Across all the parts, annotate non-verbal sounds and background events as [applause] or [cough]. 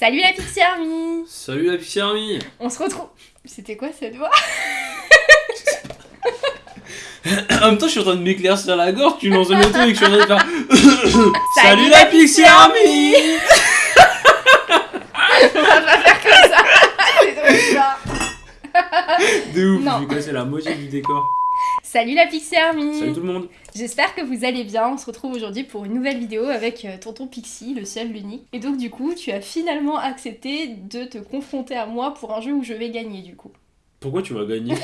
Salut la Pixie Army Salut la Pixie Army On se retrouve... C'était quoi cette voix [laughs] En même temps, je suis en train de m'éclaircir la gorge, tu lances le truc, je suis en train de faire... [laughs] Salut la Pixie Army On va pas faire comme ça [laughs] C'est trop bizarre. De ouf, Non. la moitié du décor. Salut la Pixie Army Salut tout le monde J'espère que vous allez bien. On se retrouve aujourd'hui pour une nouvelle vidéo avec euh, tonton Pixie, le seul, l'unique. Et donc du coup, tu as finalement accepté de te confronter à moi pour un jeu où je vais gagner du coup. Pourquoi tu vas gagner?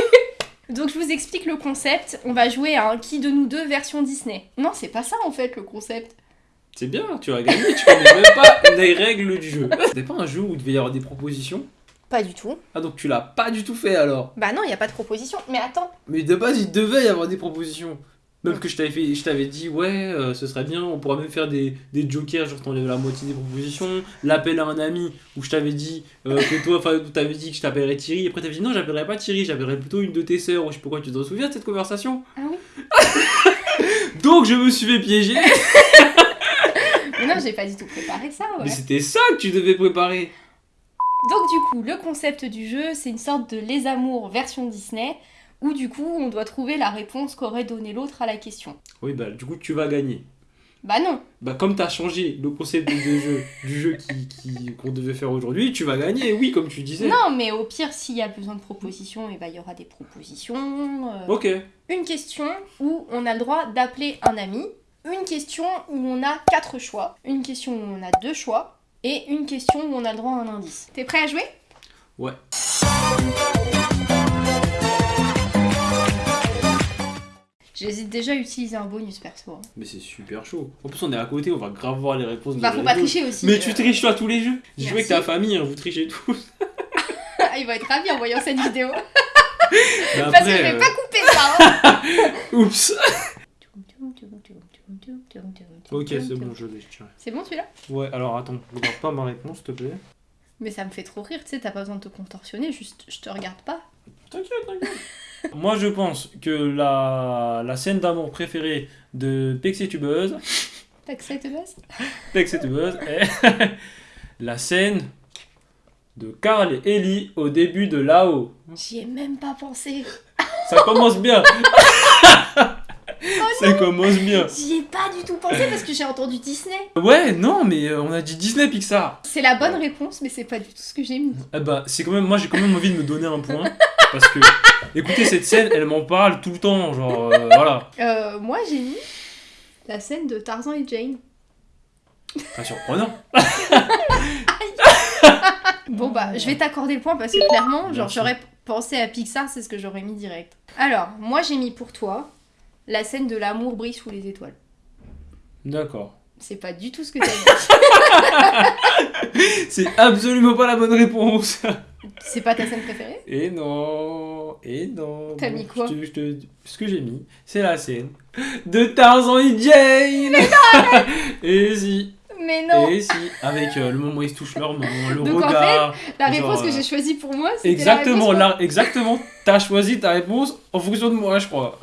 [laughs] Donc je vous explique le concept. On va jouer à un qui de nous deux version Disney. Non, c'est pas ça en fait le concept. C'est bien, tu vas gagner, tu connais même pas les règles du jeu. [laughs] C'était pas un jeu où il devait y avoir des propositions? Pas du tout. Ah donc tu l'as pas du tout fait alors? Bah non, il y a pas de proposition. Mais attends. Mais de base, il devait y avoir des propositions. Même que je t'avais fait, je t'avais dit, ouais, euh, ce serait bien, on pourra même faire des, des jokers, genre t'enlèves la moitié des propositions, l'appel à un ami, où je t'avais dit euh, que toi, enfin, où t'avais dit que je t'appellerais Thierry, après t'avais dit non, j'appellerais pas Thierry, j'appellerais plutôt une de tes sœurs, ou je sais pas quoi, tu te souviens de cette conversation? Ah oui [laughs] Donc je me suis fait piéger, [laughs] Mais non, j'ai pas du tout préparé ça. Ouais. mais c'était ça que tu devais préparer. Donc du coup, le concept du jeu, c'est une sorte de Les Amours version Disney, où du coup, on doit trouver la réponse qu'aurait donné l'autre à la question. Oui, bah du coup, tu vas gagner. Bah non. Bah comme t'as changé le concept du jeu, du jeu qui, qui- qu'on devait faire aujourd'hui, tu vas gagner, oui, comme tu disais. Non, mais au pire, s'il y a besoin de propositions, et bah il y aura des propositions. euh, Ok. Une question où on a le droit d'appeler un ami. Une question où on a quatre choix. Une question où on a deux choix. Et une question où on a le droit à un indice. T'es prêt à jouer? Ouais. J'hésite déjà à utiliser un bonus perso. hein. Mais c'est super chaud. En plus, on est à côté, on va grave voir les réponses. de Bah faut pas tricher aussi. Mais euh. tu triches toi tous les jeux? J'ai joué avec ta famille, hein, vous trichez tous. [laughs] Ah, Il va être ravi en voyant cette vidéo. [laughs] Parce que je vais euh, pas couper ça. hein. Oups. Ok, c'est bon, je l'ai. C'est bon celui-là? Ouais, alors attends, regarde pas ma réponse, s'il te plaît. Mais ça me fait trop rire, tu sais, t'as pas besoin de te contorsionner, juste je te regarde pas. T'inquiète, t'inquiète. [laughs] Moi, je pense que la, la scène d'amour préférée de Pexetubeuse, baisse [laughs] Pexetubeuse [laughs] est la scène de Carl et Ellie au début de Lao. J'y ai même pas pensé. Ça commence bien. Ça commence bien. J'y ai pas du tout pensé parce que j'ai entendu Disney. Ouais, non, mais euh, on a dit Disney Pixar. C'est la bonne réponse, mais c'est pas du tout ce que j'ai mis. Eh bah, c'est quand même, moi j'ai quand même envie de me donner un point. Parce que, écoutez, cette scène, elle m'en parle tout le temps. Genre, euh, voilà. Euh, moi j'ai mis la scène de Tarzan et Jane. Pas surprenant. [laughs] Bon bah, je vais t'accorder le point parce que clairement, genre j'aurais pensé à Pixar, c'est ce que j'aurais mis direct. Alors, moi j'ai mis pour toi la scène de l'amour brille sous les étoiles. D'accord. C'est pas du tout ce que t'as dit. [laughs] C'est absolument pas la bonne réponse. c'est pas ta scène préférée? Et non, et non. T'as Bon, mis quoi? je te- je te- Ce que j'ai mis, c'est la scène de Tarzan et Jane. [laughs] et si, Mais non et si, avec euh, le moment où ils se touchent leur main, le Donc, en regard. La genre, réponse que euh, j'ai choisie pour moi, c'était Exactement, la réponse là, exactement. T'as choisi ta réponse en fonction de moi, je crois.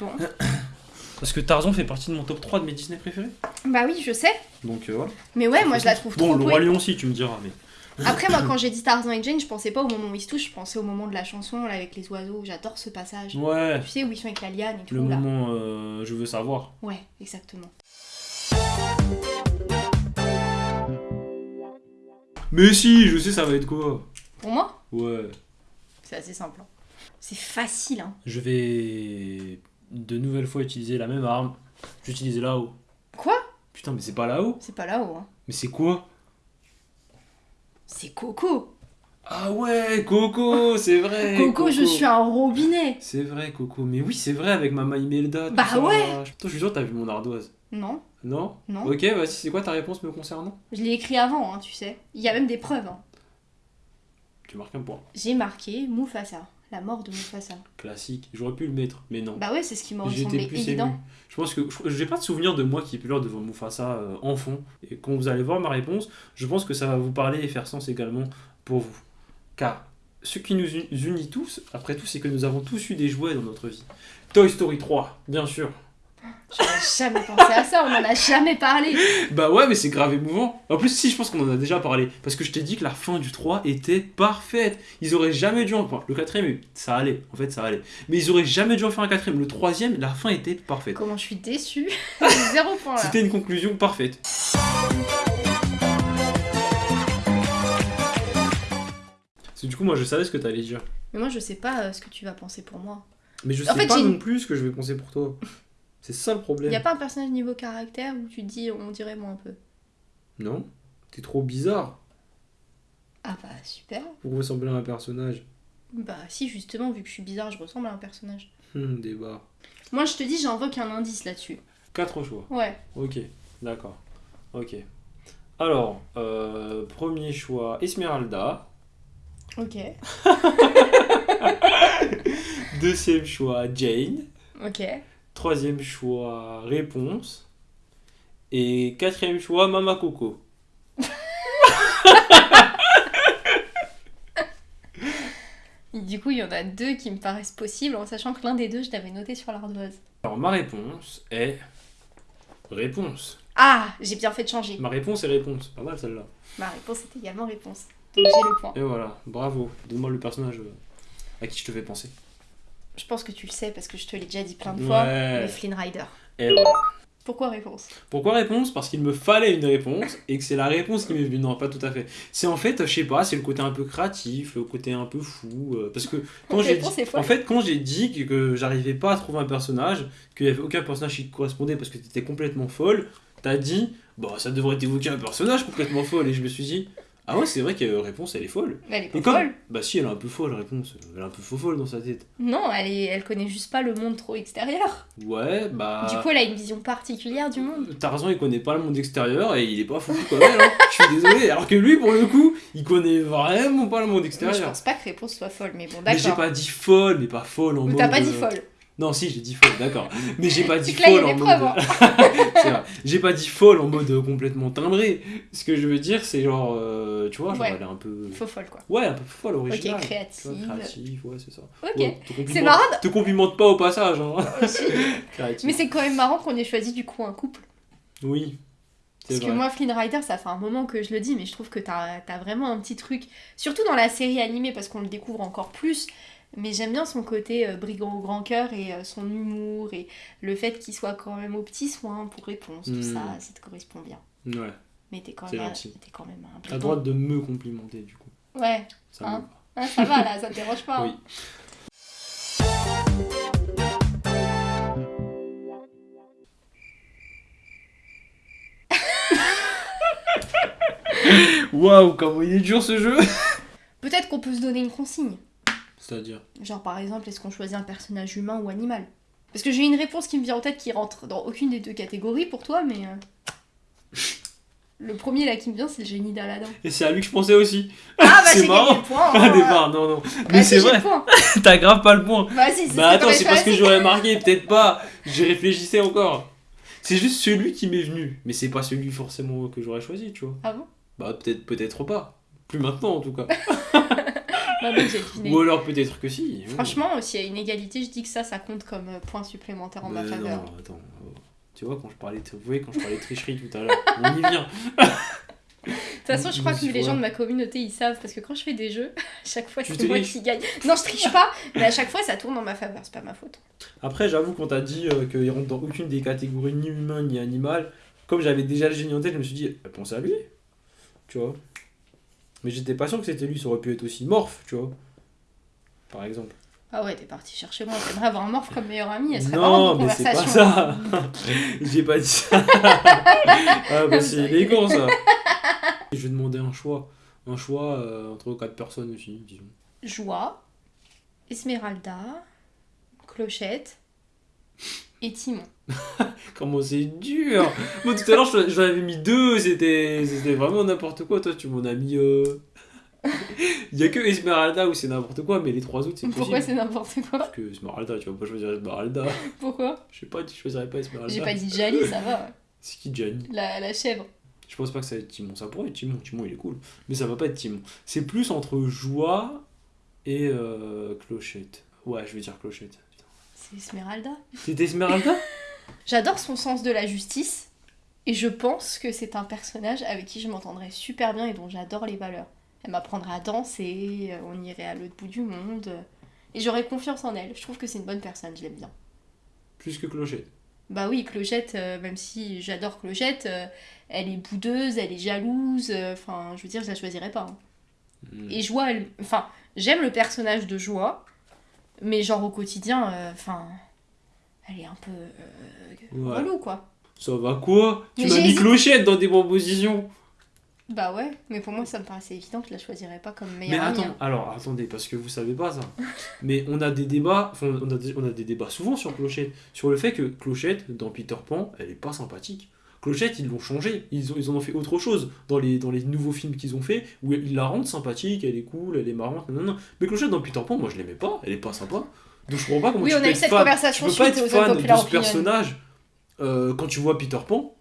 Bon. [coughs] Parce que Tarzan fait partie de mon top 3 de mes Disney préférés. Bah oui, je sais. Donc euh, voilà. Mais ouais, moi je la trouve Bon, trop le beau. Roi Lion aussi, tu me diras. Mais... [coughs] Après, moi quand j'ai dit Tarzan et Jane, je pensais pas au moment où ils se touchent, je pensais au moment de la chanson là avec les oiseaux. J'adore ce passage. Ouais, Tu sais où ils sont avec la liane et tout le là. moment euh, je veux savoir. Ouais, exactement. Mais si, je sais ça va être quoi. Pour moi, Ouais. c'est assez simple. hein. C'est facile, hein. Je vais de nouvelle fois utiliser la même arme. J'utilise là-haut. Quoi? Putain, mais c'est pas là-haut. C'est pas là-haut, hein. Mais c'est quoi? C'est Coco. Ah ouais, Coco, c'est vrai. Coco, je suis un robinet. C'est vrai, Coco. Mais oui, c'est vrai, avec Mama Imelda. Bah ça. ouais. Toi, je suis sûr que t'as vu mon ardoise. Non, Non? Non. Ok, vas-y, c'est quoi ta réponse me concernant? Je l'ai écrit avant, hein, tu sais. Il y a même des preuves. hein. Tu marques un point. J'ai marqué Mufasa, la mort de Mufasa. Classique. J'aurais pu le mettre, mais non. Bah ouais, c'est ce qui J'étais semblé plus évident. ému. Je pense que je- j'ai pas de souvenir de moi qui pleure devant Mufasa euh, enfant. Et quand vous allez voir ma réponse, je pense que ça va vous parler et faire sens également pour vous. Car ce qui nous uni- unit tous, après tout, c'est que nous avons tous eu des jouets dans notre vie. Toy Story 3, bien sûr. J'aurais jamais pensé à ça, on en a jamais parlé. Bah ouais, mais c'est grave émouvant. En plus, si, je pense qu'on en a déjà parlé. Parce que je t'ai dit que la fin du 3 était parfaite. Ils auraient jamais dû en. Enfin, le quatrième, ça allait. En fait, ça allait. Mais ils auraient jamais dû en faire un quatrième. Le troisième, la fin était parfaite. Comment je suis déçue. [laughs] Zéro point là. C'était une conclusion parfaite. Parce que du coup, moi, je savais ce que t'allais dire. Mais moi, je sais pas euh, ce que tu vas penser pour moi. Mais je En sais fait, pas non plus ce que je vais penser pour toi. C'est ça le problème. Y a pas un personnage niveau caractère où tu te dis, on dirait moi un peu? Non T'es trop bizarre Ah bah super. pour ressembler à un personnage. Bah si, justement, vu que je suis bizarre, je ressemble à un personnage. [laughs] Hum, débat. Moi, je te dis, j'invoque un indice là-dessus. Quatre choix. Ouais. Ok, d'accord. Ok. Alors, euh, premier choix, Esmeralda. Ok. [laughs] Deuxième choix, Jane. Ok. Troisième choix, Réponse. Et quatrième choix, Mama Coco. [laughs] Du coup, il y en a deux qui me paraissent possibles, en sachant que l'un des deux, je l'avais noté sur l'ardoise. Alors, ma réponse est. Réponse. Ah, j'ai bien fait de changer. Ma réponse est réponse. Pas mal celle-là. Ma réponse est également réponse. Donc j'ai le point. Et voilà, bravo. Donne-moi le personnage euh, à qui je te fais penser. Je pense que tu le sais parce que je te l'ai déjà dit plein de fois. Ouais. Mais Flynn Rider. Et voilà. Pourquoi réponse? Pourquoi réponse? Parce qu'il me fallait une réponse et que c'est la réponse qui m'est venue. Non, pas tout à fait. C'est en fait, je sais pas, c'est le côté un peu créatif, le côté un peu fou. euh, parce que quand j'ai dit, en fait, quand j'ai dit que, que j'arrivais pas à trouver un personnage, qu'il y avait aucun personnage qui correspondait parce que t'étais complètement folle, t'as dit, bah ça devrait évoquer un personnage complètement folle. Et je me suis dit, ah ouais, c'est vrai que euh, réponse elle est folle. Elle est pas Et comme, folle. bah si, elle est un peu folle, réponse. Elle est un peu faux folle dans sa tête. Non, elle, est... elle connaît juste pas le monde trop extérieur. Ouais, bah. Du coup, elle a une vision particulière du monde. Tarzan il connaît pas le monde extérieur et il est pas fou comme elle, hein. je suis désolé. Alors que lui pour le coup, il connaît vraiment pas le monde Mais je extérieur. pense pas que réponse soit folle, mais bon, Mais j'ai d'accord. pas dit folle, mais pas folle en Ou mode. t'as pas dit euh, folle. Non, si, j'ai dit folle, d'accord. Mais j'ai pas dit folle en mode. hein. [laughs] J'ai pas dit folle en mode complètement timbré. Ce que je veux dire, c'est genre. euh, tu vois, genre Ouais. elle est un peu. Faux folle, quoi. Ouais, un peu folle, originale. Ok, vois, créative. ouais, c'est ça. Ok. Ouais, C'est marrant. Te complimente pas au passage, hein. [laughs] Mais c'est quand même marrant qu'on ait choisi du coup un couple. Oui. Parce que moi, Flynn Rider, ça fait un moment que je le dis, mais je trouve que t'as as vraiment un petit truc, surtout dans la série animée, parce qu'on le découvre encore plus. Mais j'aime bien son côté euh, brigand au grand cœur et euh, son humour et le fait qu'il soit quand même au petit soin pour réponse, tout ça, ça te correspond bien. Ouais. Mais t'es quand, même- gentil. t'es quand même un T'as brigand. le droit de me complimenter, du coup. Ouais, Ça Hein va. Ah, ça va là, ça te [laughs] dérange pas. Oui. hein. [laughs] Waouh, comment il est dur ce jeu Peut-être qu'on peut se donner une consigne. C'est-à-dire Genre par exemple, est-ce qu'on choisit un personnage humain ou animal? Parce que j'ai une réponse qui me vient en tête qui rentre dans aucune des deux catégories pour toi, mais... euh, [laughs] Le premier là qui me vient, c'est le génie d'Aladin. Et c'est à lui que je pensais aussi. Ah bah [laughs] C'est j'ai gagné marrant. le point [laughs] hein. départ, non, non. Bah, Mais si, c'est vrai, t'as grave pas le point. Vas-y, c'est Bah attends, c'est parce que j'aurais marqué, peut-être pas. J'y réfléchissais encore. C'est juste celui qui m'est venu. Mais c'est pas celui forcément que j'aurais choisi, tu vois. Ah bon? Bah peut-être peut-être pas. Plus maintenant en tout cas. Bah donc j'ai deviné. Ou alors peut-être que si. Franchement, s'il y a une égalité, je dis que ça, ça compte comme euh, point supplémentaire en ma Mais faveur. non, attends. oh. Tu vois, quand je parlais de, vous voyez, quand je parlais de tricherie tout à l'heure, on y vient. De toute façon, je crois que les gens de ma communauté, ils savent, parce que quand je fais des jeux, [laughs] à chaque fois, Tu c'est moi triches. qui gagne. Non, je triche pas, mais à chaque fois, ça tourne en ma faveur, c'est pas ma faute. Après, j'avoue, quand t'as dit euh, qu'il rentre dans aucune des catégories ni humain ni animal, comme j'avais déjà le génie en tête, je me suis dit, bah, pense à lui. Tu vois. Mais j'étais pas sûr que c'était lui, ça aurait pu être aussi morph, tu vois. Par exemple. Ah ouais, t'es parti chercher moi, t'aimerais avoir un morph comme meilleur ami, elle serait Non, mais c'est pas ça. [laughs] J'ai pas dit ça. [laughs] ah, bah c'est élégant ça. [laughs] Je vais demander un choix. Un choix euh, entre quatre personnes aussi, disons. Joie, Esmeralda, Clochette et Timon. [laughs] Comment c'est dur Moi tout à l'heure je- j'en avais mis deux, c'était vraiment n'importe quoi. Toi tu m'en as mis. euh, Il [laughs] y a que Esmeralda où c'est n'importe quoi, mais les trois autres c'est Pourquoi c'est n'importe quoi Parce que Esmeralda, tu vas pas choisir Esmeralda. [laughs] Pourquoi Je sais pas, tu choisirais pas Esmeralda. J'ai pas dit Jali, ça va, C'est qui Gianni la, la chèvre. Je pense pas que ça va être Timon. Ça pourrait être Timon. Timon il est cool. Mais ça va pas être Timon. C'est plus entre Joie et euh, Clochette. Ouais, je vais dire Clochette. C'est Esmeralda. C'était Esmeralda? [laughs] J'adore son sens de la justice. Et je pense que c'est un personnage avec qui je m'entendrais super bien et dont j'adore les valeurs. Elle m'apprendrait à danser, euh, on irait à l'autre bout du monde. euh, Et j'aurais confiance en elle. Je trouve que c'est une bonne personne, je l'aime bien. Plus que Clochette. Bah oui, Clochette, euh, même si j'adore Clochette, euh, elle est boudeuse, elle est jalouse. euh, Enfin, je veux dire, je la choisirais pas. hein. Hmm. Et Joie, elle- enfin, j'aime le personnage de Joie, mais genre au quotidien, euh, enfin, elle est un peu euh, Ouais. relou quoi. Ça va quoi Tu Mais m'as mis. Clochette dans tes propositions. Bah ouais, mais pour moi ça me paraissait évident que je la choisirais pas comme Mais meilleure amie, attends, hein. alors attendez, parce que vous savez pas ça. Mais on a des débats, enfin on a des, on a des débats souvent sur Clochette, sur le fait que Clochette, dans Peter Pan, elle est pas sympathique. Clochette, ils l'ont changé, ils, ont, ils en ont fait autre chose dans les, dans les nouveaux films qu'ils ont fait, où ils la rendent sympathique, elle est cool, elle est marrante, non, non. Mais Clochette dans Peter Pan, moi je l'aimais pas, elle est pas sympa. Donc je comprends pas comment Oui, tu on peux a eu cette fan. conversation tu peux pas être fan de ce personnage euh, quand tu vois Peter Pan,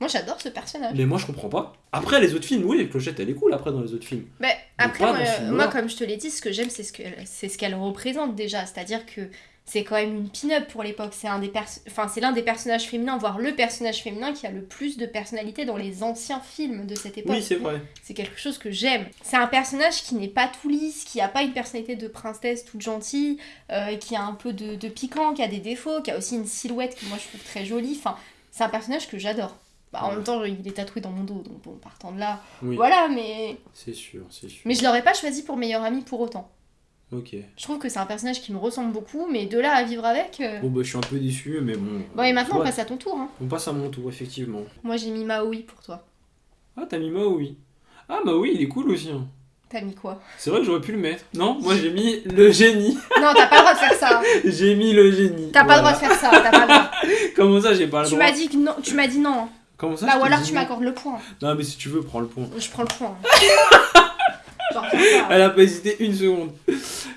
Moi j'adore ce personnage. mais moi je comprends pas. Après les autres films, oui, Clochette elle est cool après dans les autres films. Mais après, moi, euh, moi, comme je te l'ai dit, ce que j'aime, c'est ce qu'elle c'est ce qu'elle représente déjà. C'est-à-dire que c'est quand même une pin-up pour l'époque. C'est un des pers- enfin, c'est l'un des personnages féminins, voire le personnage féminin qui a le plus de personnalité dans les anciens films de cette époque. Oui, c'est vrai. C'est quelque chose que j'aime. C'est un personnage qui n'est pas tout lisse, qui a pas une personnalité de princesse toute gentille, euh, qui a un peu de, de piquant, qui a des défauts, qui a aussi une silhouette que moi je trouve très jolie. Enfin, c'est un personnage que j'adore. Bah, en Ouais. même temps, il est tatoué dans mon dos, donc bon, partant de là, Oui, voilà, mais... c'est sûr, c'est sûr. Mais je l'aurais pas choisi pour meilleur ami pour autant. Ok. Je trouve que c'est un personnage qui me ressemble beaucoup, mais de là à vivre avec... euh, Bon bah je suis un peu déçu, mais bon. Bon, et maintenant, Ouais. on passe à ton tour. Hein. On passe à mon tour, effectivement. Moi, j'ai mis Maui pour toi. Ah, t'as mis Maui. Ah, Maui, il est cool aussi. hein. T'as mis quoi? C'est vrai que j'aurais pu le mettre. Non, moi j'ai mis le génie. [laughs] Non, t'as pas le droit de faire ça. [laughs] j'ai mis le génie. T'as pas le droit de faire ça. T'as pas le droit. [laughs] Comment ça, j'ai pas le Tu droit m'as dit que non. Tu m'as dit non. Comment ça Bah, ou t'ai alors dit tu non m'accordes le point. Non, mais si tu veux, prends le point. Je prends le point. Elle a pas hésité une seconde.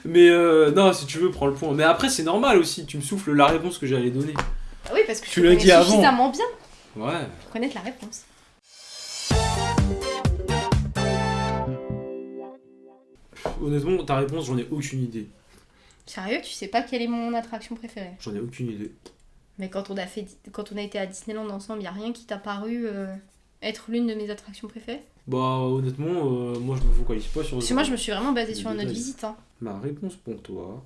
Mais euh, non, si tu veux, prends le point. Mais après, c'est normal aussi. Tu me souffles la réponse que j'allais donner. Ah Oui, parce que Tu l'as dit avant. suffisamment bien Ouais. pour connaître la réponse. Honnêtement, ta réponse, j'en ai aucune idée. Sérieux, tu sais pas quelle est mon attraction préférée? J'en ai aucune idée. Mais quand on a fait, quand on a été à Disneyland ensemble, y a rien qui t'a paru euh, être l'une de mes attractions préférées Bah, honnêtement, euh, moi je me focalise pas sur. Parce que moi, je me suis vraiment basée sur notre visite. Hein. Ma réponse pour toi,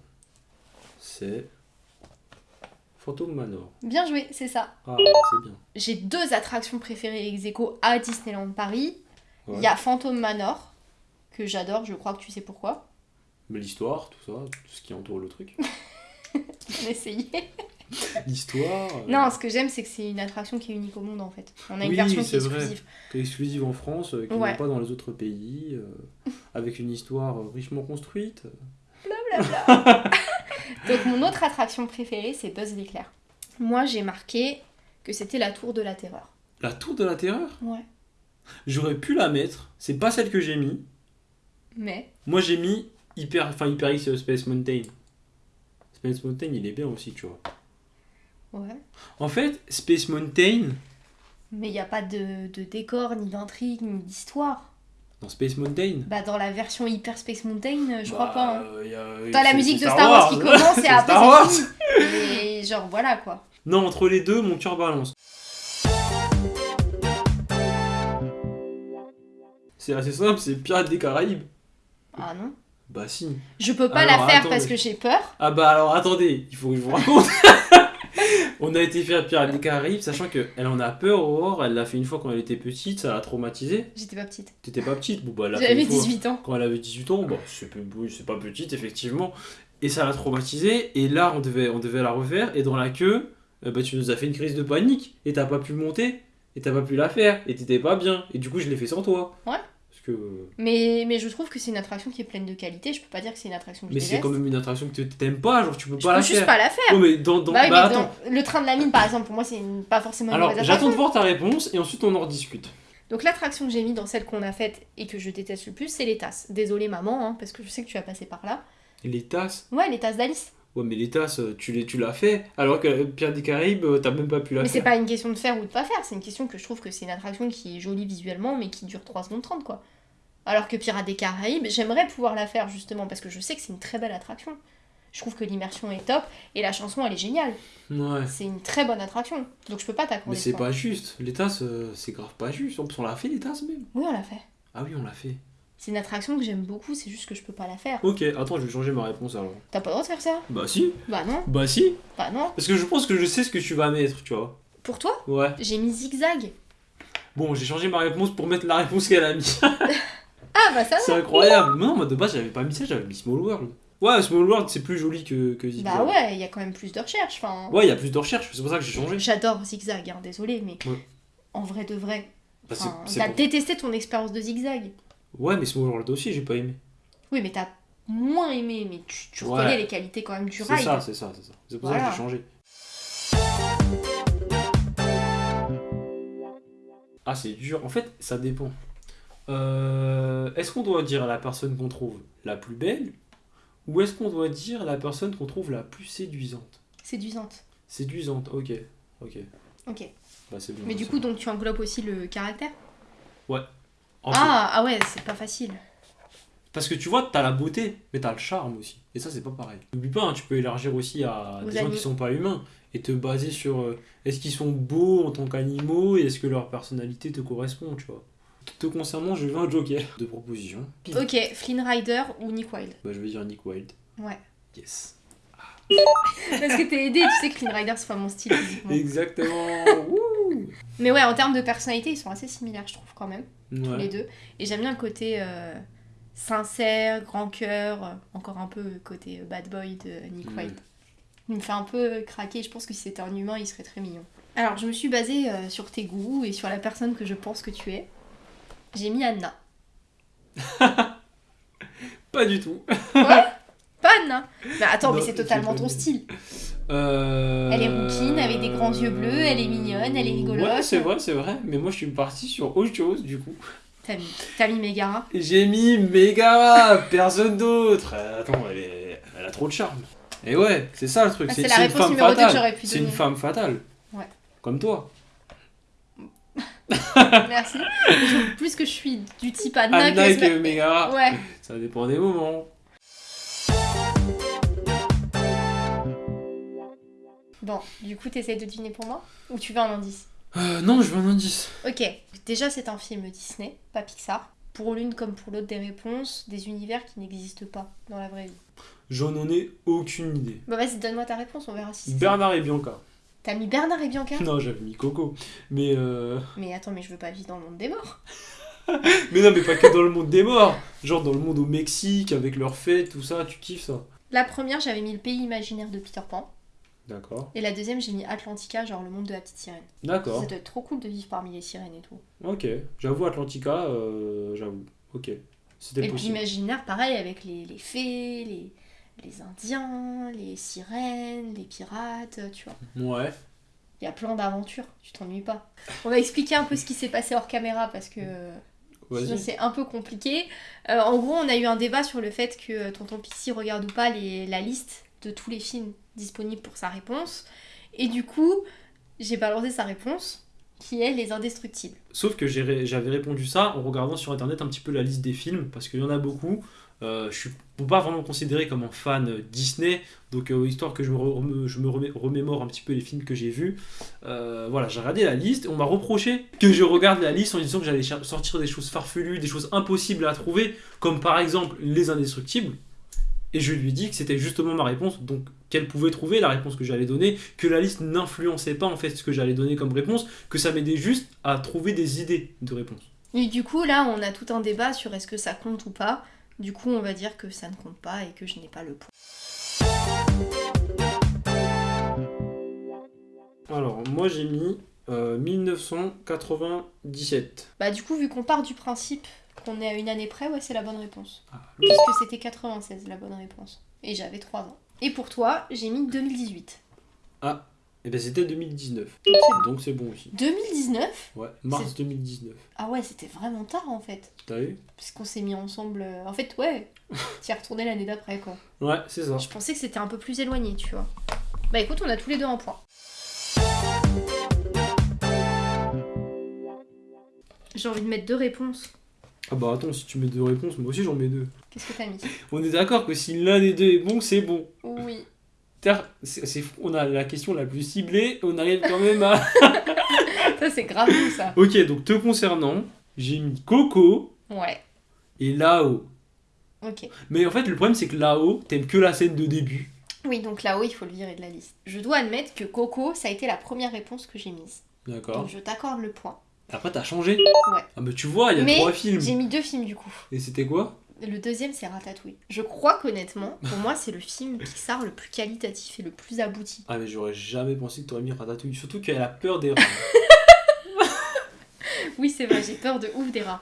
c'est. Phantom Manor. Bien joué, c'est ça. Ah, c'est bien. J'ai deux attractions préférées ex aequo à Disneyland Paris. Il Ouais. y a Phantom Manor, que j'adore, je crois que tu sais pourquoi. Mais l'histoire, tout ça, tout ce qui entoure le truc. [laughs] On a essayé. [laughs] L'histoire. euh, Non, ce que j'aime, c'est que c'est une attraction qui est unique au monde en fait. On a une Oui, version qui est exclusive. qui est exclusive en France, euh, qui Ouais. n'est pas dans les autres pays, euh, avec une histoire richement construite. [laughs] Donc mon autre attraction préférée, c'est Buzz l'éclair. Moi, j'ai marqué que c'était la tour de la terreur. La tour de la terreur? Ouais. J'aurais pu la mettre, c'est pas celle que j'ai mis. Mais Moi j'ai mis Hyper, enfin Hyper X Space Mountain. Space Mountain il est bien aussi, tu vois. Ouais. En fait, Space Mountain, Mais il n'y a pas de, de décor, ni d'intrigue, ni d'histoire. dans Space Mountain, Bah dans la version Hyper Space Mountain, euh, je crois bah, pas. hein. euh, y a- T'as la musique de Star Wars, qui commence et après [laughs] Star Wars. c'est fini. Et genre voilà quoi. Non, entre les deux, mon cœur balance. C'est assez simple, c'est Pirates des Caraïbes. Ah non. Bah si. Je peux pas Alors, la faire parce que j'ai peur. Ah bah alors attendez, il faut que je vous raconte. [laughs] On a été faire Pirates des Caraïbes, sachant qu'elle en a peur, Aurore, elle l'a fait une fois quand elle était petite, ça l'a traumatisée. J'étais pas petite. T'étais pas petite, bon bah J'avais une fois 18 ans. quand elle avait 18 ans, bah c'est pas petite effectivement. Et ça l'a traumatisée, et là on devait, on devait la refaire, et dans la queue, euh, bah tu nous as fait une crise de panique, et t'as pas pu monter, et t'as pas pu la faire, et t'étais pas bien, et du coup je l'ai fait sans toi. Ouais. Que... Mais, mais je trouve que c'est une attraction qui est pleine de qualité. Je peux pas dire que c'est une attraction que Mais c'est quand même une attraction que t'aimes pas, genre tu peux Je pas peux la juste faire. pas la faire. Ouais, mais dans, dans... bah oui, bah, mais attends. dans- le train de la mine par exemple, pour moi c'est une- pas forcément une Alors j'attends de voir ta réponse, et ensuite on en rediscute. Donc l'attraction que j'ai mis dans celle qu'on a faite et que je déteste le plus, c'est les tasses. Désolée maman, hein, parce que je sais que tu as passé par là. Les tasses? Ouais, les tasses d'Alice. Ouais, mais les tasses, euh, tu tu l'as fait, alors que euh, Pierre des Caraïbes, euh, t'as même pas pu la Mais c'est faire. pas une question de faire ou de pas faire, c'est une question que je trouve que c'est une attraction qui est jolie visuellement mais qui dure 3 secondes 30 quoi. Alors que Pirates des Caraïbes, j'aimerais pouvoir la faire justement parce que je sais que c'est une très belle attraction. Je trouve que l'immersion est top et la chanson elle est géniale. Ouais. C'est une très bonne attraction. Donc je peux pas t'accorder. Mais c'est pas juste. Les tasses, euh, c'est grave pas juste. En plus, on l'a fait les tasses même. Oui, on l'a fait. Ah oui, on l'a fait. C'est une attraction que j'aime beaucoup, c'est juste que je peux pas la faire. Ok, attends, je vais changer ma réponse alors. T'as pas le droit de faire ça? Bah si. Bah non, Bah si. bah non. Parce que je pense que je sais ce que tu vas mettre, tu vois. Pour toi, Ouais. j'ai mis zigzag. Bon, j'ai changé ma réponse pour mettre la réponse qu'elle a mis. [laughs] Ah bah ça c'est incroyable. Non, moi de base, j'avais pas mis ça, j'avais mis Small World. Ouais, Small World, c'est plus joli que, que Zigzag. Bah ouais, il y a quand même plus de recherche. Enfin, Ouais, il y a plus de recherche, c'est pour ça que j'ai changé. J'adore zigzag, hein, désolé, mais Ouais. en vrai de vrai. Bah, c'est- c'est t'as détesté ton expérience de zigzag. Ouais, mais Small World aussi, j'ai pas aimé. Oui, mais t'as moins aimé, mais tu, tu Ouais. reconnais les qualités quand même du C'est ride. ça, c'est ça, c'est ça. C'est pour ça que j'ai changé. Ah, c'est dur. En fait, ça dépend. Euh, est-ce qu'on doit dire la personne qu'on trouve la plus belle ou est-ce qu'on doit dire la personne qu'on trouve la plus séduisante? Séduisante. Séduisante, ok. Ok. Ok. Bah, c'est bien. Mais du ça. coup, donc tu englobes aussi le caractère? En fait, Ah, ah ouais, c'est pas facile. Parce que tu vois, t'as la beauté, mais t'as le charme aussi. Et ça, c'est pas pareil. N'oublie pas, hein, tu peux élargir aussi à des gens qui sont pas humains et te baser sur euh, est-ce qu'ils sont beaux en tant qu'animaux et est-ce que leur personnalité te correspond, tu vois? Te concernant, je veux un joker de proposition. Ok, Flynn Rider ou Nick Wilde? Bah, je vais dire Nick Wilde. Ouais. Yes. [laughs] Parce que t'es aidé, tu sais que Flynn Rider c'est pas mon style physiquement. Exactement. [laughs] Wouh. Mais ouais, en termes de personnalité, ils sont assez similaires, je trouve quand même, tous les deux. Et j'aime bien le côté euh, sincère, grand cœur, euh, encore un peu le côté euh, bad boy de Nick Mm. Wilde. Il me fait un peu craquer, je pense que si c'était un humain, il serait très mignon. Alors, je me suis basée euh, sur tes goûts et sur la personne que je pense que tu es. J'ai mis Anna. [laughs] Pas du tout. [laughs] Pas Anna Mais attends, Non, mais c'est totalement ton style. Euh... Elle est rouquine, avec des grands yeux bleus, elle est mignonne, elle est rigolote. Ouais, c'est vrai, c'est vrai. Mais moi, je suis parti sur autre chose, du coup. T'as mis, t'as mis Megara. J'ai mis Megara, personne d'autre. Euh, Attends, elle, est- elle a trop de charme. Et ouais, c'est ça le truc. Ah, c'est c'est la c'est une réponse femme numéro deux que fatale. j'aurais pu C'est une femme fatale. Ouais. Comme toi. [laughs] Merci. Plus que je suis du type Anna, Anna que... que Megara. Ouais. Ça dépend des moments. Bon, du coup, t'essayes de deviner pour moi? Ou tu veux un indice? Euh, non, je veux un indice. Ok. Déjà, c'est un film Disney, pas Pixar. Pour l'une comme pour l'autre des réponses, des univers qui n'existent pas dans la vraie vie. J'en en ai aucune idée. Bah vas-y, donne-moi ta réponse, on verra si c'est ça. Bernard et Bianca. T'as mis Bernard et Bianca? Non, j'avais mis Coco. Mais euh... Mais attends, mais je veux pas vivre dans le monde des morts. [laughs] Mais non, mais pas que dans le monde des morts. Genre dans le monde au Mexique, avec leurs fêtes, tout ça, tu kiffes ça. La première, j'avais mis le pays imaginaire de Peter Pan. D'accord. Et la deuxième, j'ai mis Atlantica, genre le monde de la petite sirène. D'accord. Ça doit être trop cool de vivre parmi les sirènes et tout. Ok. J'avoue, Atlantica, euh, j'avoue. Ok. C'était Et puis imaginaire, pareil, avec les, les fées, les, les indiens, les sirènes, les pirates, tu vois. Ouais. Il y a plein d'aventures, tu t'ennuies pas. On va expliquer un peu ce qui s'est passé hors caméra parce que c'est un peu compliqué. Euh, en gros, on a eu un débat sur le fait que euh, Tonton Pixie regarde ou pas les, la liste de tous les films disponibles pour sa réponse. Et du coup, j'ai balancé sa réponse, qui est Les Indestructibles. Sauf que j'avais répondu ça en regardant sur internet un petit peu la liste des films, parce qu'il y en a beaucoup. Euh, je suis pas vraiment considéré comme un fan Disney, donc euh, histoire que je me, remémore un petit peu les films que j'ai vus. Euh, voilà, j'ai regardé la liste et on m'a reproché que je regarde la liste en disant que j'allais sortir des choses farfelues, des choses impossibles à trouver, comme par exemple Les Indestructibles. Et je lui dit que c'était justement ma réponse, donc qu'elle pouvait trouver la réponse que j'allais donner, que la liste n'influençait pas en fait ce que j'allais donner comme réponse, que ça m'aidait juste à trouver des idées de réponse. Et du coup, là, on a tout un débat sur est-ce que ça compte ou pas. Du coup, on va dire que ça ne compte pas et que je n'ai pas le point. Alors, moi j'ai mis euh, 1997. Bah, du coup, vu qu'on part du principe qu'on est à une année près, ouais, c'est la bonne réponse. Ah, Puisque c'était 96 la bonne réponse. Et j'avais 3 ans. Et pour toi, j'ai mis 2018. Et ben c'était 2019. Donc c'est bon. Donc c'est bon aussi. 2019 Ouais, mars 2019. Ah ouais, c'était vraiment tard en fait. T'as vu? Parce qu'on s'est mis ensemble. euh, En fait, ouais, [laughs] t'y es retourné l'année d'après quoi. Ouais, c'est ça. Je pensais que c'était un peu plus éloigné, tu vois. Bah écoute, on a tous les deux un point. J'ai envie de mettre deux réponses. Ah bah attends, si tu mets deux réponses, moi aussi j'en mets deux. Qu'est-ce que t'as mis? [laughs] On est d'accord que si l'un des deux est bon, c'est bon. Oui. C'est, on a la question la plus ciblée, on arrive quand même à... [laughs] Ça, c'est grave ça. ok, donc te concernant, j'ai mis Coco Ouais. et Lao. Ok. Mais en fait, le problème c'est que Lao, t'aimes que la scène de début. Oui, donc là-haut, il faut le virer de la liste. Je dois admettre que Coco, ça a été la première réponse que j'ai mise. D'accord. Donc je t'accorde le point. Après, t'as changé Ouais. Ah bah tu vois, il y a Mais trois films. J'ai mis deux films du coup. Et c'était quoi? Le deuxième, c'est Ratatouille. Je crois qu'honnêtement, pour moi, c'est le film Pixar le plus qualitatif et le plus abouti. Ah mais j'aurais jamais pensé que t'aurais mis Ratatouille. Surtout qu'elle a peur des rats. [laughs] Oui, c'est vrai, j'ai peur de ouf des rats.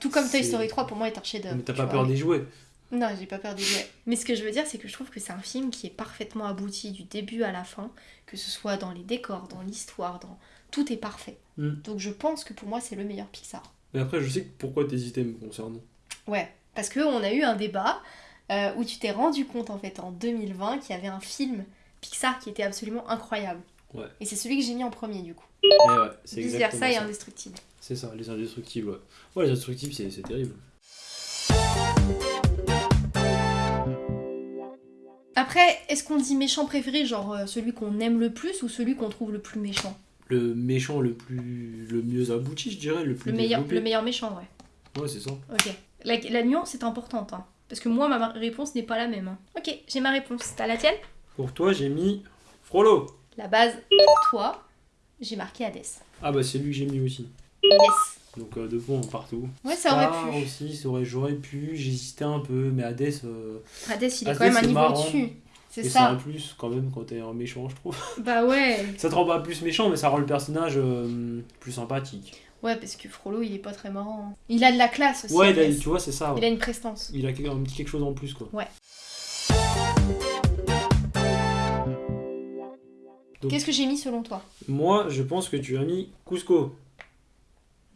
Tout comme Toy Story 3, pour moi, est un chef-d'œuvre. mais t'as pas vois. peur des jouets. Non, j'ai pas peur des jouets. Mais ce que je veux dire, c'est que je trouve que c'est un film qui est parfaitement abouti du début à la fin, que ce soit dans les décors, dans l'histoire, dans tout est parfait. Mm. Donc je pense que pour moi, c'est le meilleur Pixar. Mais après, je sais pourquoi t'hésitais me concernant. Ouais, parce que on a eu un débat euh, où tu t'es rendu compte en fait en 2020 qu'il y avait un film Pixar qui était absolument incroyable. Ouais. Et c'est celui que j'ai mis en premier du coup. Eh ouais, c'est Vice versa et indestructible. C'est ça, les indestructibles, ouais. Ouais, les indestructibles, c'est c'est terrible. Après, est-ce qu'on dit méchant préféré, genre euh, celui qu'on aime le plus ou celui qu'on trouve le plus méchant? Le méchant le plus... le mieux abouti, je dirais, le plus le meilleur, développé. le meilleur méchant, ouais. Ouais, c'est ça. Ok. La, la nuance est importante, hein. Parce que moi, ma réponse n'est pas la même. hein. Ok, j'ai ma réponse. T'as la tienne? Pour toi, j'ai mis Frollo. La base, pour toi, j'ai marqué Hades. Ah bah c'est lui que j'ai mis aussi. Yes. Donc euh, deux points partout. Ouais, ça aurait pu. aussi, ça aurait, j'aurais pu, j'hésitais un peu, mais Hades, euh, Hades, il est Hades, quand même un niveau marrant. au-dessus. C'est et c'est ça. un plus quand même quand t'es un méchant, je trouve. Bah ouais. Ça te rend pas plus méchant, mais ça rend le personnage euh, plus sympathique. Ouais, parce que Frollo, il est pas très marrant. hein. Il a de la classe aussi. Ouais, il a- Hades. tu vois, c'est ça. ouais. Il a une prestance. Il a quelque- un petit quelque chose en plus, quoi. Ouais. Donc- Qu'est-ce que j'ai mis selon toi? Moi, je pense que tu as mis Cusco.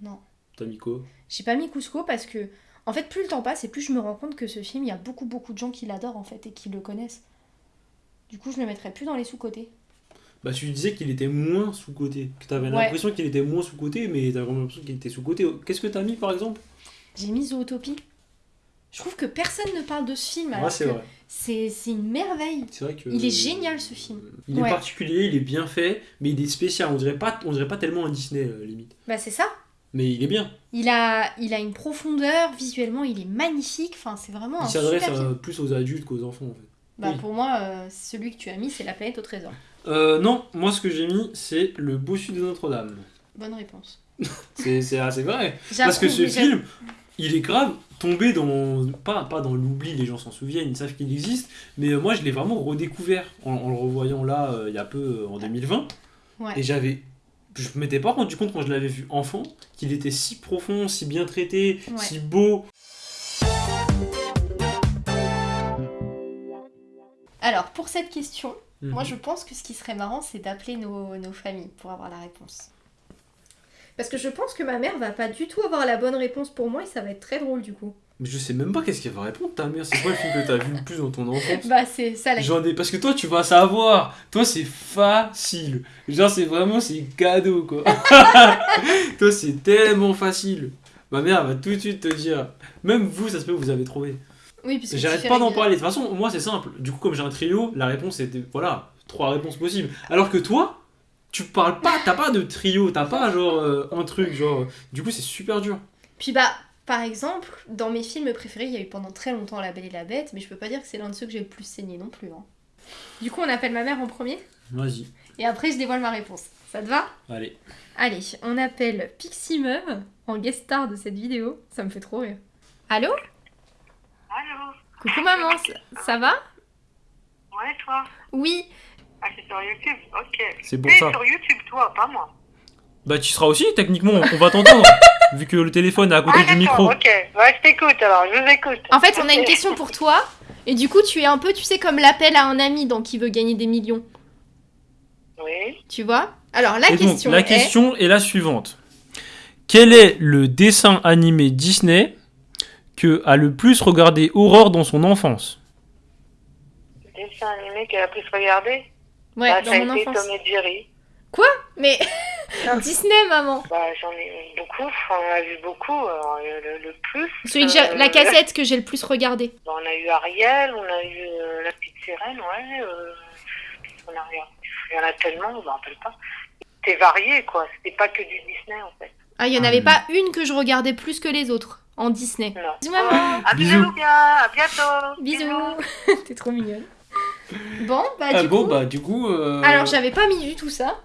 Non. T'as mis quoi? J'ai pas mis Cusco parce que, en fait, plus le temps passe et plus je me rends compte que ce film, il y a beaucoup, beaucoup de gens qui l'adorent en fait et qui le connaissent. Du coup, je le mettrais plus dans les sous-côtés. Bah, tu disais qu'il était moins sous-côté. Que t'avais Ouais. l'impression qu'il était moins sous-côté, mais t'avais vraiment l'impression qu'il était sous-côté. Qu'est-ce que t'as mis par exemple? J'ai mis Zootopie. Je trouve que personne ne parle de ce film Ouais, c'est vrai. c'est une merveille. C'est vrai que. Il est génial, ce film. Il Ouais. est particulier, il est bien fait, mais il est spécial. On dirait pas, on dirait pas tellement un Disney euh, limite. Bah c'est ça. Mais il est bien. Il a, il a une profondeur, visuellement il est magnifique, enfin c'est vraiment Il s'adresse plus aux adultes qu'aux enfants en fait. Bah oui. pour moi, euh, celui que tu as mis c'est La planète au trésor. Euh, non, moi ce que j'ai mis, c'est le bossu de Notre-Dame. Bonne réponse. [laughs] C'est assez vrai. Parce que ce film, il est grave tombé dans. Pas, pas dans l'oubli, les gens s'en souviennent, ils savent qu'il existe, mais euh, moi je l'ai vraiment redécouvert en, en le revoyant là euh, il y a peu euh, en 2020. Ouais. Et j'avais. Je m'étais pas rendu compte quand je l'avais vu enfant qu'il était si profond, si bien traité, Ouais. si beau. Alors pour cette question, Mhm. moi je pense que ce qui serait marrant c'est d'appeler nos, nos familles pour avoir la réponse. Parce que je pense que ma mère va pas du tout avoir la bonne réponse pour moi et ça va être très drôle du coup. Mais je sais même pas qu'est-ce qu'elle va répondre ta mère. C'est quoi le film que t'as vu le plus dans ton enfance? Bah c'est ça la J'en ai parce que toi tu vas savoir. Toi c'est facile. Genre c'est vraiment c'est cadeau quoi. [laughs] toi c'est tellement facile. Ma mère va tout de suite te dire. Même vous ça se peut vous avez trouvé. Oui, parce que J'arrête pas d'en parler. De toute façon moi c'est simple. Du coup comme j'ai un trio la réponse était voilà trois réponses possibles. Alors que toi tu parles pas t'as pas de trio t'as pas genre euh, un truc genre. Du coup c'est super dur. Puis bah, par exemple, dans mes films préférés, il y a eu pendant très longtemps La Belle et la Bête, mais je peux pas dire que c'est l'un de ceux que j'ai le plus saigné non plus. hein. Du coup, on appelle ma mère en premier, Vas-y. et après je dévoile ma réponse. Ça te va? Allez. Allez, on appelle Pixie Meuf en guest star de cette vidéo. Ça me fait trop rire. Allô? Allô Coucou maman, ça, ça va? Ouais, toi? Oui, Ah, c'est sur YouTube, ok. C'est pour ça. sur YouTube, toi, pas moi. Bah tu seras aussi techniquement on va t'entendre. [laughs] vu que le téléphone est à côté ah, du micro. ok. Ouais, je t'écoute alors, je vous écoute. en fait, on a une question pour toi, et du coup, tu es un peu, tu sais, comme l'appel à un ami dans qui veut gagner des millions. Oui. Tu vois? Alors, la Et donc, question la est... question est la suivante. Quel est le dessin animé Disney que a le plus regardé Aurore dans son enfance Dessin animé qu'elle a plus regardé Ouais, bah, dans ça a mon été enfance. Tom et Jerry. Mais [laughs] Disney, maman. Bah, j'en ai beaucoup, enfin, on a vu beaucoup. alors, le, le plus. Celui que j'ai- euh, la cassette que j'ai le plus regardé. bah, on a eu Ariel, on a eu euh, La Petite Sirène, ouais. euh, qu'on a regardé Il y en a tellement, je me rappelle pas. C'était varié, quoi. C'était pas que du Disney, en fait. Ah, il y en Ah, avait pas une que je regardais plus que les autres en Disney. Non. Bisous, maman. À Bisous. bisous, bien. À bientôt. Bisous. [laughs] T'es trop mignonne. Bon, bah Ah bon, coup. bah du coup. euh, Alors, j'avais pas mis du tout ça.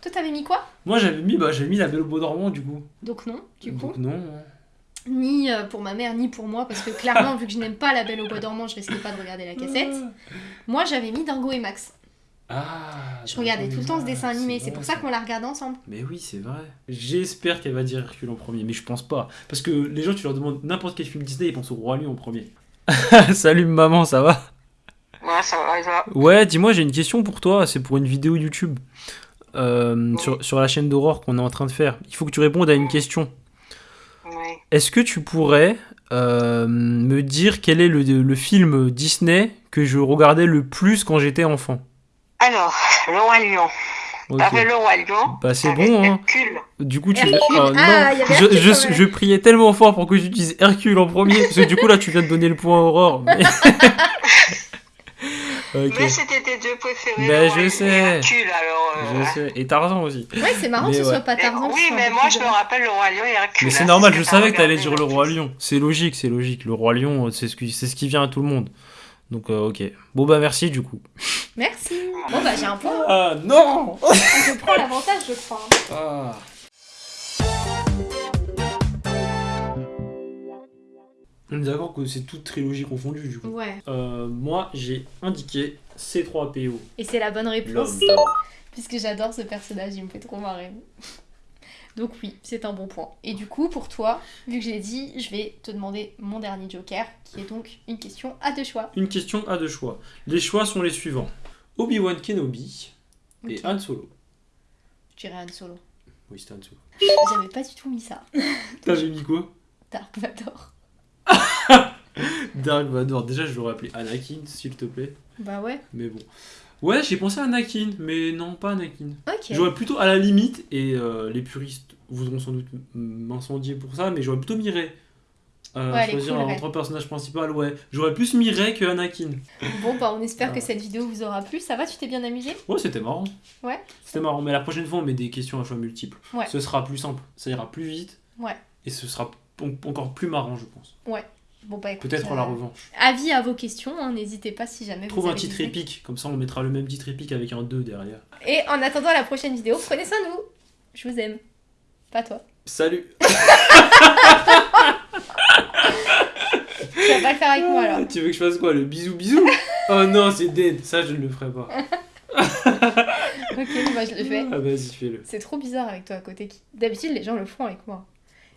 Toi, t'avais mis quoi? Moi j'avais mis, bah, j'avais mis la Belle au Beau dormant du coup. Donc non, du coup. Donc non. hein. Ni euh, pour ma mère, ni pour moi, parce que clairement, [laughs] vu que je n'aime pas La Belle au Bois dormant, je risquais pas de regarder la cassette. Moi, j'avais mis Dingo et Max. Ah. Je regardais tout le temps ce dessin animé, c'est pour ça qu'on l'a regardé ensemble. Mais oui, c'est vrai. J'espère qu'elle va dire Hercule en premier, mais je pense pas. Parce que les gens, tu leur demandes n'importe quel film Disney, ils pensent au Roi Lion en premier. [laughs] Salut maman, ça va? Ouais, ça va, ça va. Ouais, dis-moi, j'ai une question pour toi. C'est pour une vidéo YouTube euh, sur, sur la chaîne d'Aurore qu'on est en train de faire. Il faut que tu répondes à une question. Oui. Est-ce que tu pourrais euh, me dire quel est le, le film Disney que je regardais le plus quand j'étais enfant? Alors, le Roi Lion. Ok. T'avais le Roi Lion. Bah c'est bon, hein. Hercule. Du coup, tu Hercule. Oh, non. Ah, il y avait je, Hercule je, je priais tellement fort pour que j'utilise Hercule en premier, parce que du coup là tu viens de donner le point à Aurore. [laughs] mais- c'était tes deux préférés. Le Roi je Lion sais. et Hercule, alors. euh, je ouais. sais. Et Tarzan aussi. Ouais, c'est marrant Mais que ce ouais. soit pas Mais- Tarzan. oui, mais moi je me rappelle le Roi Lion et Hercule. Mais c'est hein, normal, je savais que t'allais dire le. Roi Lion. C'est logique, c'est logique. Le Roi Lion, c'est ce, qui, c'est ce qui vient à tout le monde. Donc euh, ok. Bon bah merci du coup. Merci. [laughs] Bon, bah j'ai un point. Ah non Je prends l'avantage, je crois. Ah. On est d'accord que c'est toute trilogie confondue du coup. Ouais. Euh, moi j'ai indiqué C3PO. Et c'est la bonne réponse. Puisque j'adore ce personnage, il me fait trop marrer. Donc oui, c'est un bon point. Et du coup, pour toi, vu que j'ai dit, je vais te demander mon dernier joker, qui est donc une question à deux choix. Une question à deux choix. Les choix sont les suivants. Obi-Wan Kenobi et. Han Solo. Je dirais Han Solo. Oui, c'était Han Solo. J'avais pas du tout mis ça. [laughs] T'as mis quoi? Dark Vador. [laughs] Dark Vador. Déjà, je l'aurais appelé Anakin, s'il te plaît. Bah ouais. Mais bon. Ouais, j'ai pensé à Anakin, mais non, pas Anakin. Ok. J'aurais plutôt, à la limite, et euh, les puristes voudront sans doute m'incendier pour ça, mais j'aurais plutôt Rey. Euh, Ouais, choisir cool, un entre personnage principal, ouais. J'aurais plus Rey que Anakin. Bon, bah on espère Ah. que cette vidéo vous aura plu. Ça va, tu t'es bien amusé? Ouais, c'était marrant. Ouais. C'était marrant, mais la prochaine fois, on met des questions à choix multiples. Ouais. Ce sera plus simple, ça ira plus vite. Ouais. Et ce sera en- encore plus marrant, je pense. Bon, bah écoute. Peut-être euh, la revanche. Avis à vos questions, hein, n'hésitez pas si jamais Trouve vous un avez titre des idées. épique, comme ça on mettra le même titre épique avec un 2 derrière. Et en attendant la prochaine vidéo, prenez soin de vous. Je vous aime. Pas toi. Salut [laughs] Tu vas pas le faire avec moi alors. Tu veux que je fasse quoi Le bisou bisou? Oh non, c'est dead, ça je ne le ferai pas. [laughs] Ok, bon, bah je le fais. Ah vas-y, fais-le. C'est trop bizarre avec toi à côté. D'habitude, les gens le font avec moi.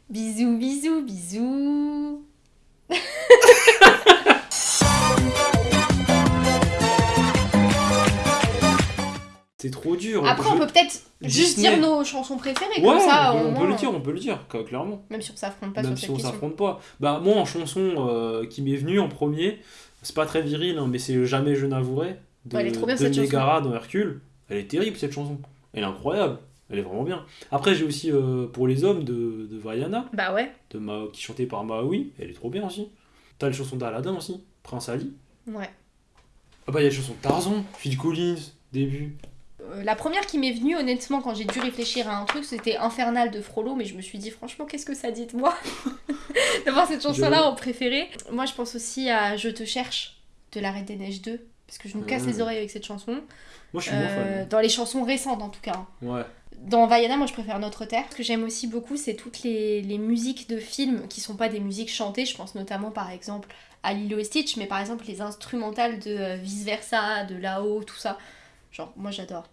Bisous, bisous, bisous. Trop dur. Après, on peut peut-être juste dire nos chansons préférées, Ouais, comme ça, on, au peut, on moins, peut le dire, on peut le dire, clairement. Même si on s'affronte pas Même sur si on s'affronte pas. Bah moi en chanson euh, qui m'est venue en premier, c'est pas très viril, hein, mais c'est Jamais je n'avouerai de, Ouais, elle est trop bien, de cette chanson. Megara dans Hercule. Elle est terrible cette chanson. Elle est incroyable. Elle est vraiment bien. Après j'ai aussi euh, pour les hommes de, de Vaiana, Bah ouais, de Ma- qui chantait par Maui. Elle est trop bien aussi. T'as les chansons d'Aladin aussi, Prince Ali. ouais. Ah bah il y a les chansons de Tarzan, Phil Collins, début. Euh, la première qui m'est venue, honnêtement, quand j'ai dû réfléchir à un truc, c'était Infernal de Frollo, mais je me suis dit, franchement, qu'est-ce que ça dit de moi [laughs] D'avoir cette chanson-là en préféré. Moi, je pense aussi à Je te cherche de La Reine des Neiges 2, parce que je me casse Ah. les oreilles avec cette chanson. Moi je suis Euh, fan. dans les chansons récentes, en tout cas. hein. Ouais. Dans Vaiana, moi je préfère Notre Terre. Ce que j'aime aussi beaucoup, c'est toutes les, les musiques de films qui sont pas des musiques chantées. Je pense notamment par exemple à Lilo et Stitch, mais par exemple les instrumentales de euh, Vice Versa, de là-haut, tout ça. Genre, moi j'adore.